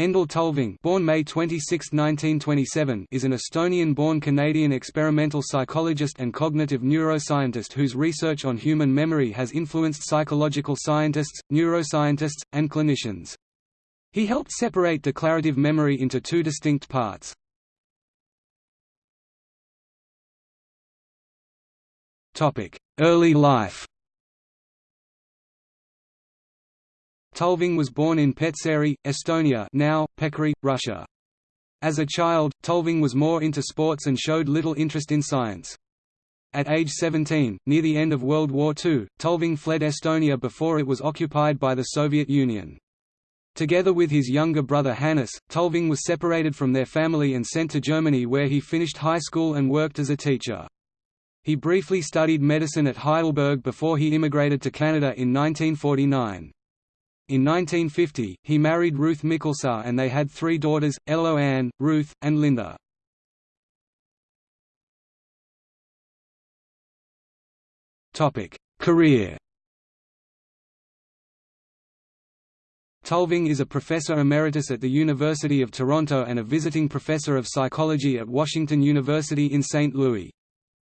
Endel Tulving born May 26, 1927, is an Estonian-born Canadian experimental psychologist and cognitive neuroscientist whose research on human memory has influenced psychological scientists, neuroscientists, and clinicians. He helped separate declarative memory into two distinct parts. Early life Tulving was born in Petseri, Estonia now, Pechory, Russia. As a child, Tulving was more into sports and showed little interest in science. At age 17, near the end of World War II, Tulving fled Estonia before it was occupied by the Soviet Union. Together with his younger brother Hannes, Tulving was separated from their family and sent to Germany where he finished high school and worked as a teacher. He briefly studied medicine at Heidelberg before he immigrated to Canada in 1949. In 1950, he married Ruth Mikkelsaar and they had three daughters, Elo Ann, Ruth, and Linda. Career Tulving is a professor emeritus at the University of Toronto and a visiting professor of psychology at Washington University in St. Louis.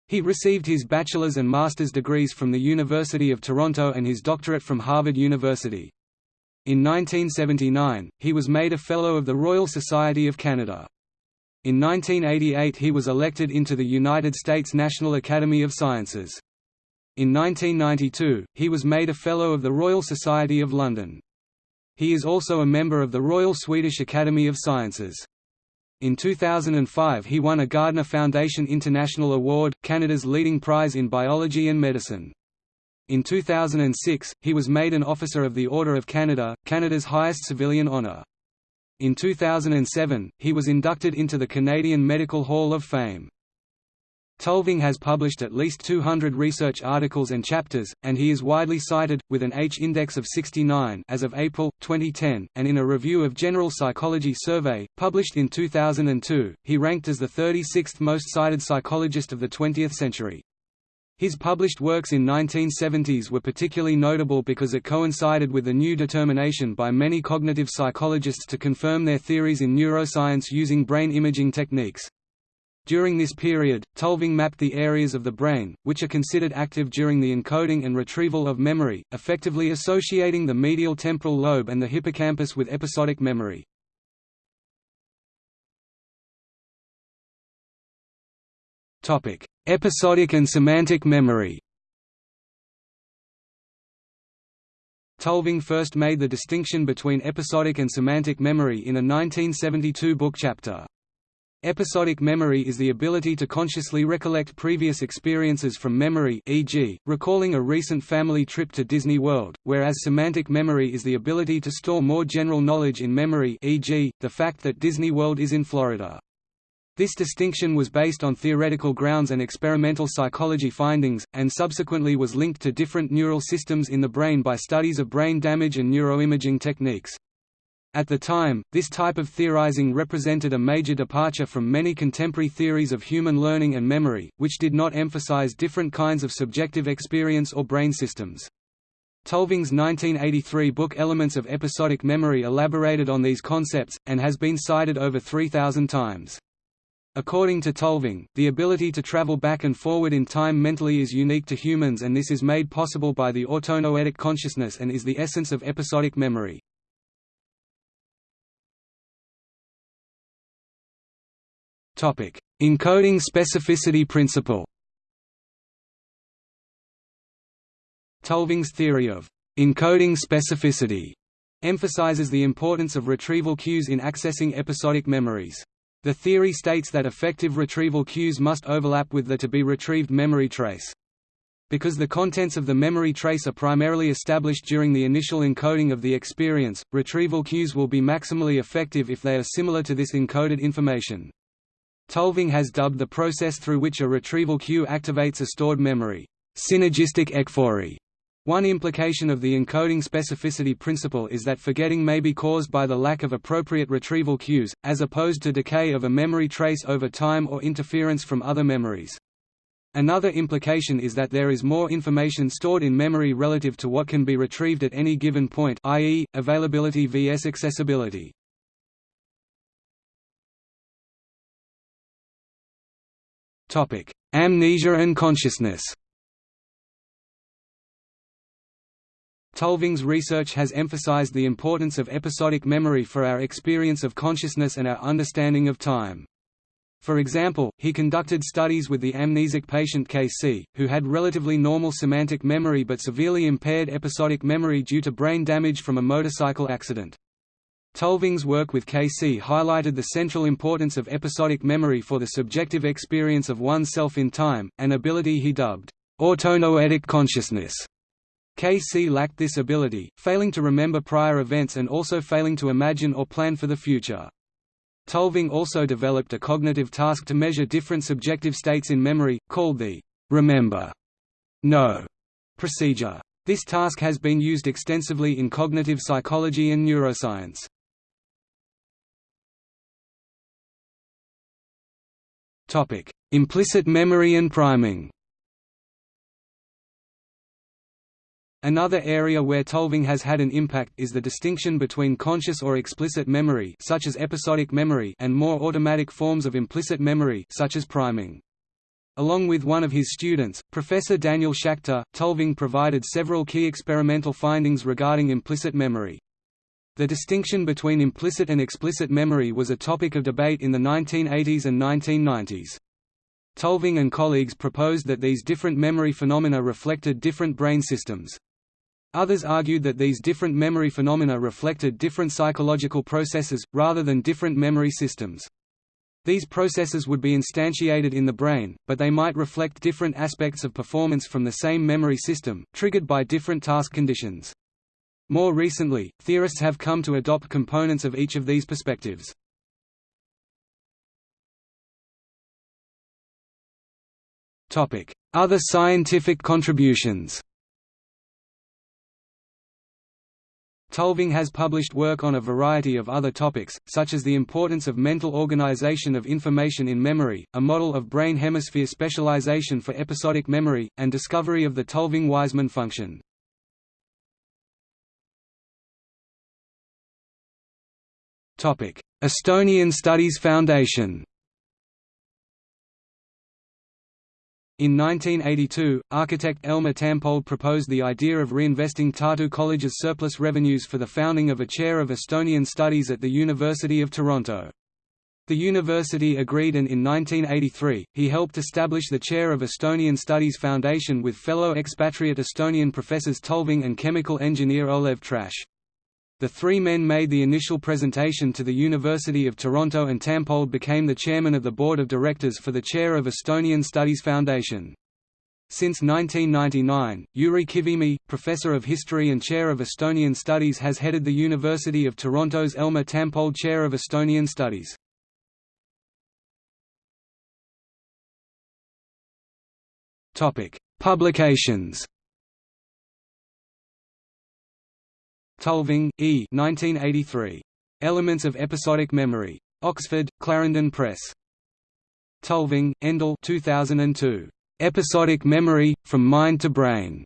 He received his bachelor's and master's degrees from the University of Toronto and his doctorate from Harvard University. In 1979, he was made a Fellow of the Royal Society of Canada. In 1988 he was elected into the United States National Academy of Sciences. In 1992, he was made a Fellow of the Royal Society of London. He is also a member of the Royal Swedish Academy of Sciences. In 2005 he won a Gairdner Foundation International Award, Canada's leading prize in biology and medicine. In 2006, he was made an Officer of the Order of Canada, Canada's highest civilian honour. In 2007, he was inducted into the Canadian Medical Hall of Fame. Tulving has published at least 200 research articles and chapters, and he is widely cited, with an H-index of 69 as of April, 2010, and in a review of General Psychology Survey, published in 2002, he ranked as the 36th most cited psychologist of the 20th century. His published works in 1970s were particularly notable because it coincided with the new determination by many cognitive psychologists to confirm their theories in neuroscience using brain imaging techniques. During this period, Tulving mapped the areas of the brain, which are considered active during the encoding and retrieval of memory, effectively associating the medial temporal lobe and the hippocampus with episodic memory. Topic: Episodic and semantic memory. Tulving first made the distinction between episodic and semantic memory in a 1972 book chapter. Episodic memory is the ability to consciously recollect previous experiences from memory e.g., recalling a recent family trip to Disney World, whereas semantic memory is the ability to store more general knowledge in memory e.g., the fact that Disney World is in Florida. This distinction was based on theoretical grounds and experimental psychology findings, and subsequently was linked to different neural systems in the brain by studies of brain damage and neuroimaging techniques. At the time, this type of theorizing represented a major departure from many contemporary theories of human learning and memory, which did not emphasize different kinds of subjective experience or brain systems. Tulving's 1983 book Elements of Episodic Memory elaborated on these concepts, and has been cited over 3,000 times. According to Tulving, the ability to travel back and forward in time mentally is unique to humans and this is made possible by the autonoetic consciousness and is the essence of episodic memory. Encoding specificity principle Tulving's theory of encoding specificity emphasizes the importance of retrieval cues in accessing episodic memories. The theory states that effective retrieval cues must overlap with the to-be-retrieved memory trace. Because the contents of the memory trace are primarily established during the initial encoding of the experience, retrieval cues will be maximally effective if they are similar to this encoded information. Tulving has dubbed the process through which a retrieval cue activates a stored memory, synergistic ecphory. One implication of the encoding specificity principle is that forgetting may be caused by the lack of appropriate retrieval cues, as opposed to decay of a memory trace over time or interference from other memories. Another implication is that there is more information stored in memory relative to what can be retrieved at any given point i.e., availability vs accessibility. Amnesia and consciousness Tulving's research has emphasized the importance of episodic memory for our experience of consciousness and our understanding of time. For example, he conducted studies with the amnesic patient KC, who had relatively normal semantic memory but severely impaired episodic memory due to brain damage from a motorcycle accident. Tulving's work with KC highlighted the central importance of episodic memory for the subjective experience of oneself in time, an ability he dubbed, autonoetic consciousness. KC lacked this ability, failing to remember prior events and also failing to imagine or plan for the future. Tulving also developed a cognitive task to measure different subjective states in memory, called the remember know procedure. This task has been used extensively in cognitive psychology and neuroscience. Implicit memory and priming. Another area where Tulving has had an impact is the distinction between conscious or explicit memory such as episodic memory and more automatic forms of implicit memory such as priming. Along with one of his students, Professor Daniel Schacter, Tulving provided several key experimental findings regarding implicit memory. The distinction between implicit and explicit memory was a topic of debate in the 1980s and 1990s. Tulving and colleagues proposed that these different memory phenomena reflected different brain systems. Others argued that these different memory phenomena reflected different psychological processes, rather than different memory systems. These processes would be instantiated in the brain, but they might reflect different aspects of performance from the same memory system, triggered by different task conditions. More recently, theorists have come to adopt components of each of these perspectives. Other scientific contributions Tulving has published work on a variety of other topics, such as the importance of mental organization of information in memory, a model of brain hemisphere specialization for episodic memory, and discovery of the Tulving-Wiseman function. Estonian Studies Foundation In 1982, architect Elmar Tampold proposed the idea of reinvesting Tartu College's surplus revenues for the founding of a chair of Estonian studies at the University of Toronto. The university agreed and in 1983, he helped establish the chair of Estonian Studies Foundation with fellow expatriate Estonian professors Tulving and chemical engineer Olev Träss. The three men made the initial presentation to the University of Toronto and Tampold became the chairman of the board of directors for the chair of Estonian Studies Foundation. Since 1999, Jüri Kivimäe, professor of history and chair of Estonian studies has headed the University of Toronto's Elmar Tampold Chair of Estonian Studies. Publications Tulving, E. 1983. Elements of Episodic Memory. Oxford, Clarendon Press. Tulving, Endel 2002. Episodic Memory, From Mind to Brain.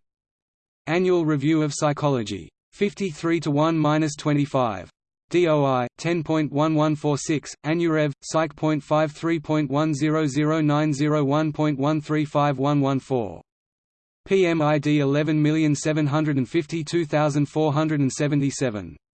Annual Review of Psychology. 53 to 1-25. DOI 10.1146 Anurev Psych.531009001.135114 PMID 11752477